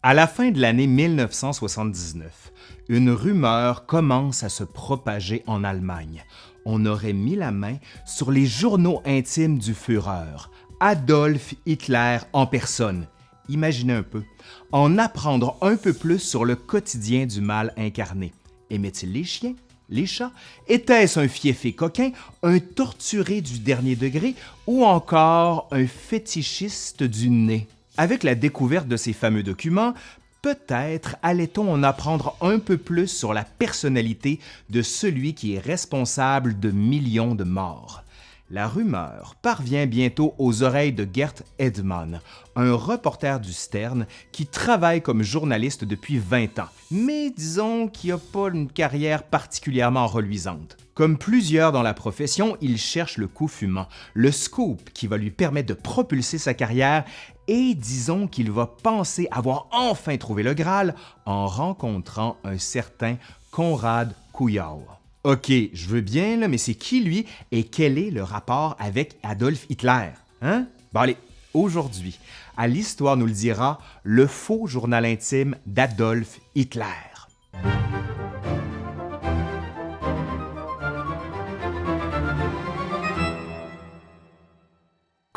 À la fin de l'année 1979, une rumeur commence à se propager en Allemagne. On aurait mis la main sur les journaux intimes du Führer, Adolf Hitler en personne. Imaginez un peu, en apprendre un peu plus sur le quotidien du mal incarné. Aimait-il les chiens, les chats? Était-ce un fiefé coquin, un torturé du dernier degré ou encore un fétichiste du nez? Avec la découverte de ces fameux documents, peut-être allait-on en apprendre un peu plus sur la personnalité de celui qui est responsable de millions de morts. La rumeur parvient bientôt aux oreilles de Gert Edman, un reporter du Stern qui travaille comme journaliste depuis 20 ans, mais disons qu'il n'a pas une carrière particulièrement reluisante. Comme plusieurs dans la profession, il cherche le coup fumant, le scoop qui va lui permettre de propulser sa carrière et disons qu'il va penser avoir enfin trouvé le Graal en rencontrant un certain Konrad Kujau. OK, je veux bien, mais c'est qui lui et quel est le rapport avec Adolf Hitler? Hein? Bon allez, aujourd'hui, à l'Histoire nous le dira, le faux journal intime d'Adolf Hitler.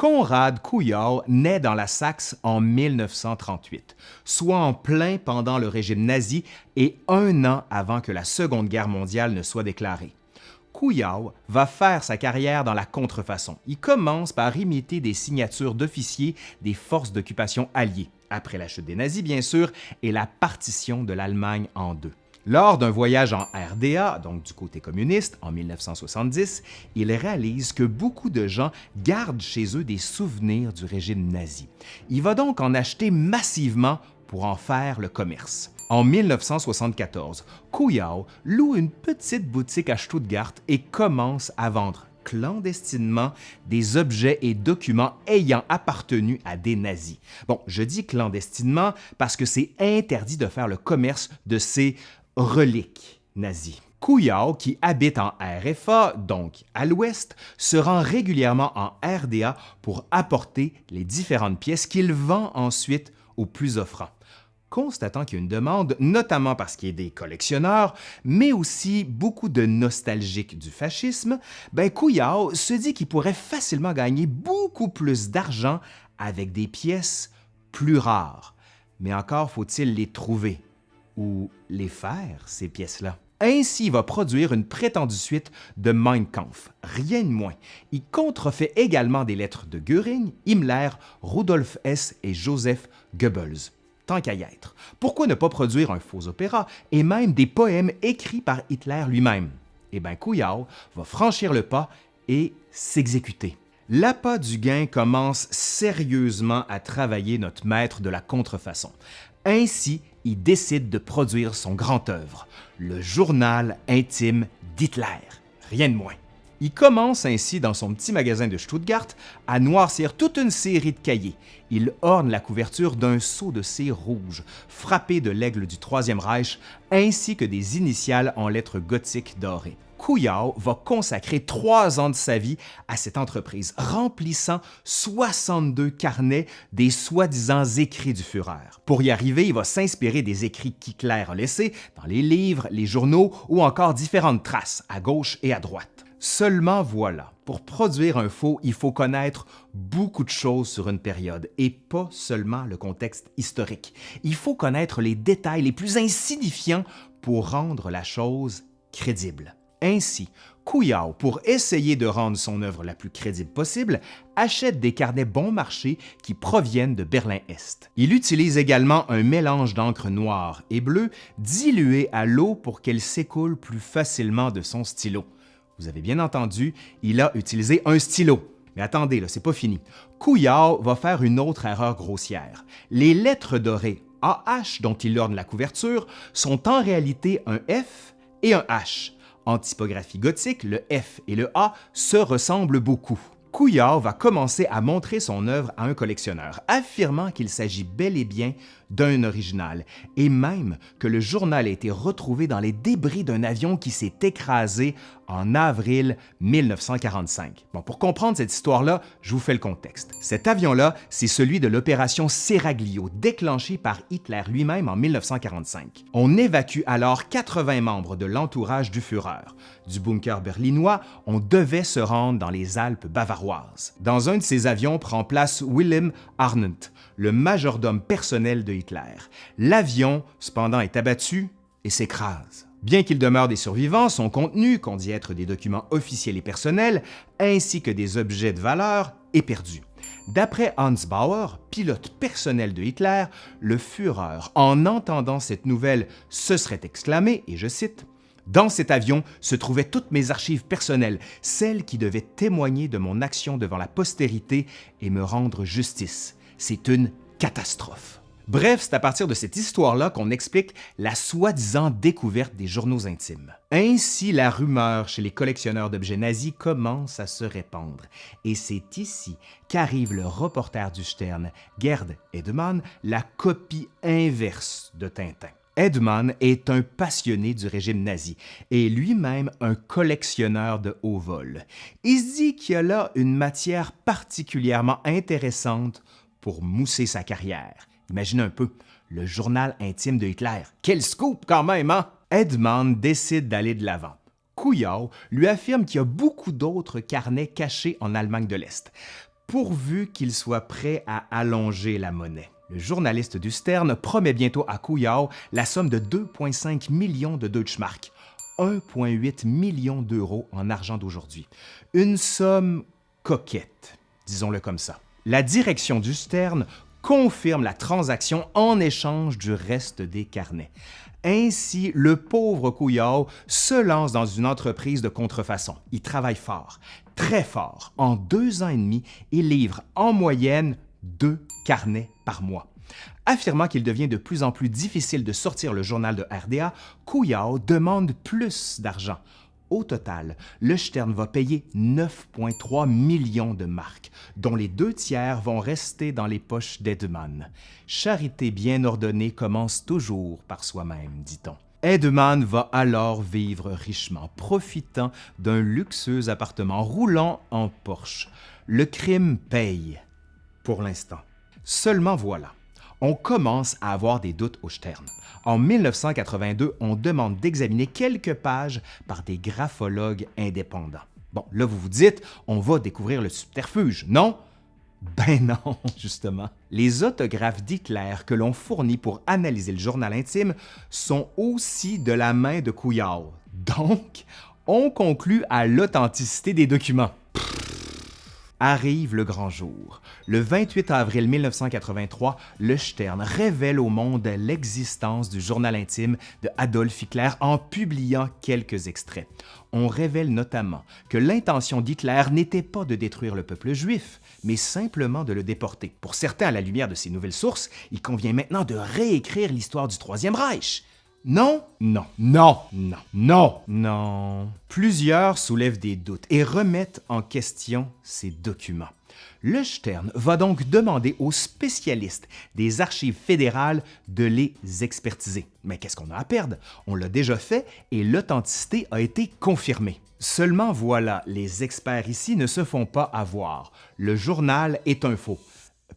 Konrad Kujau naît dans la Saxe en 1938, soit en plein pendant le régime nazi et un an avant que la Seconde Guerre mondiale ne soit déclarée. Kujau va faire sa carrière dans la contrefaçon. Il commence par imiter des signatures d'officiers des forces d'occupation alliées, après la chute des nazis bien sûr, et la partition de l'Allemagne en deux. Lors d'un voyage en RDA, donc du côté communiste, en 1970, il réalise que beaucoup de gens gardent chez eux des souvenirs du régime nazi. Il va donc en acheter massivement pour en faire le commerce. En 1974, Kuyao loue une petite boutique à Stuttgart et commence à vendre clandestinement des objets et documents ayant appartenu à des nazis. Bon, je dis clandestinement parce que c'est interdit de faire le commerce de ces reliques nazies. Kuyao, qui habite en RFA, donc à l'ouest, se rend régulièrement en RDA pour apporter les différentes pièces qu'il vend ensuite aux plus offrants. Constatant qu'il y a une demande, notamment parce qu'il y a des collectionneurs, mais aussi beaucoup de nostalgiques du fascisme, ben se dit qu'il pourrait facilement gagner beaucoup plus d'argent avec des pièces plus rares. Mais encore faut-il les trouver les faire, ces pièces-là. Ainsi, il va produire une prétendue suite de Mein Kampf, rien de moins. Il contrefait également des lettres de Göring, Himmler, Rudolf Hess et Joseph Goebbels. Tant qu'à y être. Pourquoi ne pas produire un faux opéra et même des poèmes écrits par Hitler lui-même? Eh bien, Kuyao va franchir le pas et s'exécuter. L'appât du gain commence sérieusement à travailler notre maître de la contrefaçon. Ainsi, il décide de produire son grand œuvre, le journal intime d'Hitler, rien de moins. Il commence ainsi dans son petit magasin de Stuttgart à noircir toute une série de cahiers. Il orne la couverture d'un sceau de cire rouge, frappé de l'aigle du Troisième Reich, ainsi que des initiales en lettres gothiques dorées. Kuyao va consacrer trois ans de sa vie à cette entreprise, remplissant 62 carnets des soi-disant écrits du Führer. Pour y arriver, il va s'inspirer des écrits qu'Hitler a laissés dans les livres, les journaux ou encore différentes traces à gauche et à droite. Seulement voilà, pour produire un faux, il faut connaître beaucoup de choses sur une période et pas seulement le contexte historique. Il faut connaître les détails les plus insignifiants pour rendre la chose crédible. Ainsi, Kuyao, pour essayer de rendre son œuvre la plus crédible possible, achète des carnets bon marché qui proviennent de Berlin-Est. Il utilise également un mélange d'encre noire et bleue dilué à l'eau pour qu'elle s'écoule plus facilement de son stylo. Vous avez bien entendu, il a utilisé un stylo. Mais attendez, là, c'est pas fini. Kuyao va faire une autre erreur grossière. Les lettres dorées AH dont il orne la couverture sont en réalité un F et un H. En typographie gothique, le F et le A se ressemblent beaucoup. Couillard va commencer à montrer son œuvre à un collectionneur, affirmant qu'il s'agit bel et bien d'un original, et même que le journal a été retrouvé dans les débris d'un avion qui s'est écrasé en avril 1945. Bon, pour comprendre cette histoire-là, je vous fais le contexte. Cet avion-là, c'est celui de l'opération Seraglio, déclenchée par Hitler lui-même en 1945. On évacue alors 80 membres de l'entourage du Führer. Du bunker berlinois, on devait se rendre dans les Alpes bavaroises. Dans un de ces avions prend place Wilhelm Arndt, le majordome personnel de Hitler. L'avion, cependant, est abattu et s'écrase. Bien qu'il demeure des survivants, son contenu, qu'on dit être des documents officiels et personnels, ainsi que des objets de valeur, est perdu. D'après Hans Bauer, pilote personnel de Hitler, le Führer, en entendant cette nouvelle, se serait exclamé, et je cite, dans cet avion se trouvaient toutes mes archives personnelles, celles qui devaient témoigner de mon action devant la postérité et me rendre justice. C'est une catastrophe. Bref, c'est à partir de cette histoire-là qu'on explique la soi-disant découverte des journaux intimes. Ainsi, la rumeur chez les collectionneurs d'objets nazis commence à se répandre. Et c'est ici qu'arrive le reporter du Stern, Gerd Edemann, la copie inverse de Tintin. Edman est un passionné du régime nazi et lui-même un collectionneur de haut vol. Il se dit qu'il y a là une matière particulièrement intéressante pour mousser sa carrière. Imagine un peu, le journal intime de Hitler. Quel scoop quand même, hein? Edmond décide d'aller de l'avant. Kouyaw lui affirme qu'il y a beaucoup d'autres carnets cachés en Allemagne de l'Est, pourvu qu'il soit prêt à allonger la monnaie. Le journaliste du Stern promet bientôt à Kouyaw la somme de 2,5 millions de Deutschmark, 1,8 million d'euros en argent d'aujourd'hui. Une somme coquette, disons-le comme ça. La direction du Stern confirme la transaction en échange du reste des carnets. Ainsi, le pauvre Couillard se lance dans une entreprise de contrefaçon. Il travaille fort, très fort. En deux ans et demi, il livre en moyenne deux carnets par mois. Affirmant qu'il devient de plus en plus difficile de sortir le journal de RDA, Couillard demande plus d'argent. Au total, le Stern va payer 9,3 millions de marques, dont les deux tiers vont rester dans les poches d'Edman. Charité bien ordonnée commence toujours par soi-même, dit-on. Edman va alors vivre richement, profitant d'un luxueux appartement roulant en Porsche. Le crime paye, pour l'instant. Seulement voilà, on commence à avoir des doutes au Stern. En 1982, on demande d'examiner quelques pages par des graphologues indépendants. Bon, là vous vous dites, on va découvrir le subterfuge, non? Ben non, justement. Les autographes d'Hitler que l'on fournit pour analyser le journal intime sont aussi de la main de Couillard. Donc, on conclut à l'authenticité des documents arrive le grand jour. Le 28 avril 1983, le Stern révèle au monde l'existence du journal intime de Adolf Hitler en publiant quelques extraits. On révèle notamment que l'intention d'Hitler n'était pas de détruire le peuple juif, mais simplement de le déporter. Pour certains, à la lumière de ces nouvelles sources, il convient maintenant de réécrire l'histoire du Troisième Reich. Non, non, non, non, non, non. Plusieurs soulèvent des doutes et remettent en question ces documents. Le Stern va donc demander aux spécialistes des archives fédérales de les expertiser. Mais qu'est-ce qu'on a à perdre? On l'a déjà fait et l'authenticité a été confirmée. Seulement voilà, les experts ici ne se font pas avoir. Le journal est un faux.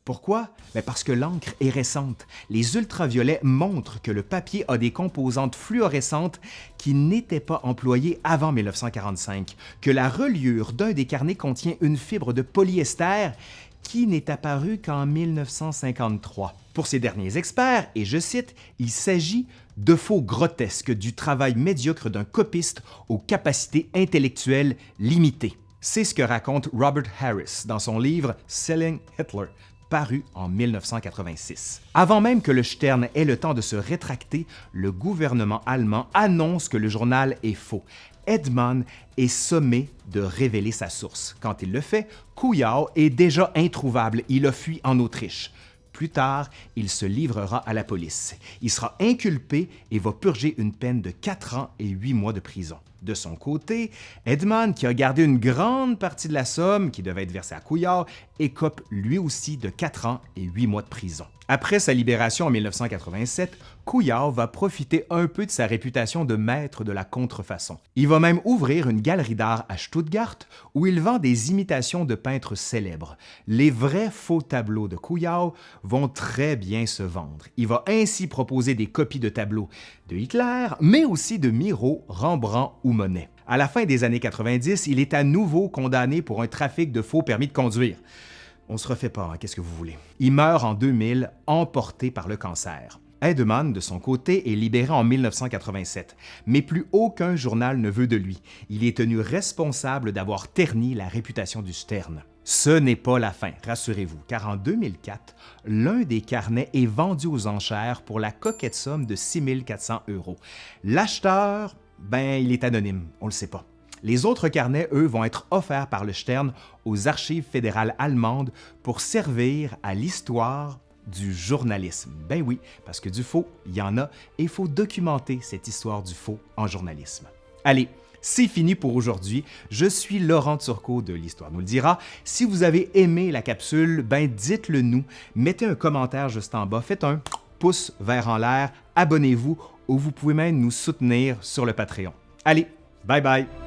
Pourquoi? Ben, parce que l'encre est récente. Les ultraviolets montrent que le papier a des composantes fluorescentes qui n'étaient pas employées avant 1945, que la reliure d'un des carnets contient une fibre de polyester qui n'est apparue qu'en 1953. Pour ces derniers experts, et je cite, il s'agit de faux grotesques du travail médiocre d'un copiste aux capacités intellectuelles limitées. C'est ce que raconte Robert Harris dans son livre Selling Hitler, paru en 1986. Avant même que le Stern ait le temps de se rétracter, le gouvernement allemand annonce que le journal est faux. Edman est sommé de révéler sa source. Quand il le fait, Kouyaw est déjà introuvable, il a fui en Autriche. Plus tard, il se livrera à la police. Il sera inculpé et va purger une peine de 4 ans et 8 mois de prison. De son côté, Edmond, qui a gardé une grande partie de la somme qui devait être versée à Couillard, écope lui aussi de 4 ans et 8 mois de prison. Après sa libération en 1987, Couillard va profiter un peu de sa réputation de maître de la contrefaçon. Il va même ouvrir une galerie d'art à Stuttgart où il vend des imitations de peintres célèbres. Les vrais faux tableaux de Couillard vont très bien se vendre. Il va ainsi proposer des copies de tableaux de Hitler, mais aussi de Miro, Rembrandt ou Monet. À la fin des années 90, il est à nouveau condamné pour un trafic de faux permis de conduire. On se refait pas, hein, qu'est-ce que vous voulez. Il meurt en 2000, emporté par le cancer. Edeman, de son côté, est libéré en 1987, mais plus aucun journal ne veut de lui. Il est tenu responsable d'avoir terni la réputation du Stern. Ce n'est pas la fin, rassurez-vous, car en 2004, l'un des carnets est vendu aux enchères pour la coquette somme de 6400 euros. L'acheteur, ben, il est anonyme, on le sait pas. Les autres carnets, eux, vont être offerts par le Stern aux archives fédérales allemandes pour servir à l'histoire du journalisme. Ben oui, parce que du faux, il y en a et il faut documenter cette histoire du faux en journalisme. Allez, c'est fini pour aujourd'hui. Je suis Laurent Turcot de l'Histoire nous le dira. Si vous avez aimé la capsule, ben dites-le nous. Mettez un commentaire juste en bas. Faites un pouce vert en l'air. Abonnez-vous ou vous pouvez même nous soutenir sur le Patreon. Allez, bye bye!